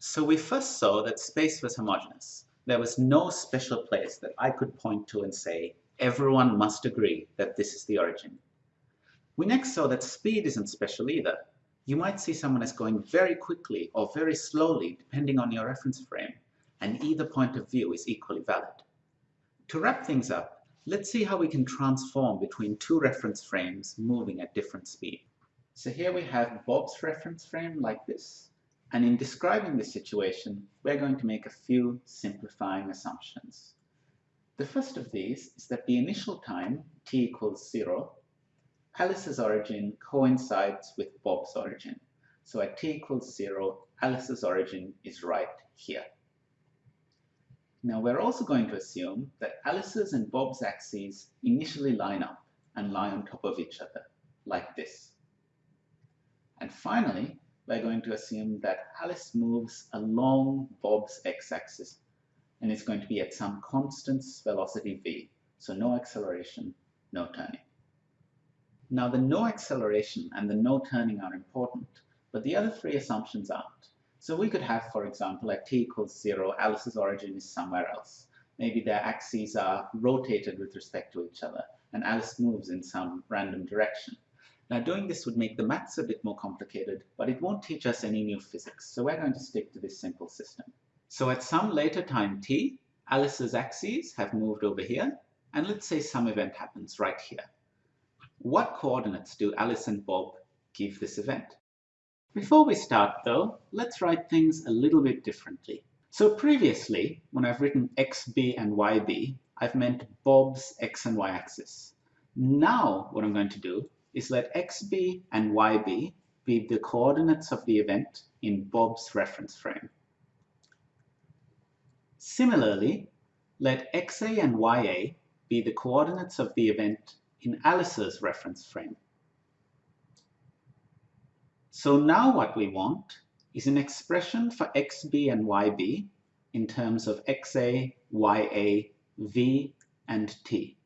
So we first saw that space was homogeneous. There was no special place that I could point to and say, everyone must agree that this is the origin. We next saw that speed isn't special either. You might see someone as going very quickly or very slowly depending on your reference frame, and either point of view is equally valid. To wrap things up, let's see how we can transform between two reference frames moving at different speed. So here we have Bob's reference frame like this. And in describing this situation, we're going to make a few simplifying assumptions. The first of these is that the initial time, t equals 0, Alice's origin coincides with Bob's origin. So at t equals 0, Alice's origin is right here. Now we're also going to assume that Alice's and Bob's axes initially line up and lie on top of each other, like this. And finally, we're going to assume that Alice moves along Bob's x-axis and it's going to be at some constant velocity v, so no acceleration, no turning. Now the no acceleration and the no turning are important, but the other three assumptions aren't. So we could have, for example, at t equals 0, Alice's origin is somewhere else. Maybe their axes are rotated with respect to each other, and Alice moves in some random direction. Now doing this would make the maths a bit more complicated, but it won't teach us any new physics, so we're going to stick to this simple system. So at some later time t, Alice's axes have moved over here, and let's say some event happens right here. What coordinates do Alice and Bob give this event? Before we start though, let's write things a little bit differently. So previously, when I've written xb and yb, I've meant Bob's x and y axis. Now what I'm going to do is let xb and yb be the coordinates of the event in Bob's reference frame. Similarly, let xa and ya be the coordinates of the event in Alice's reference frame. So now what we want is an expression for xb and yb in terms of xa, ya, v, and t.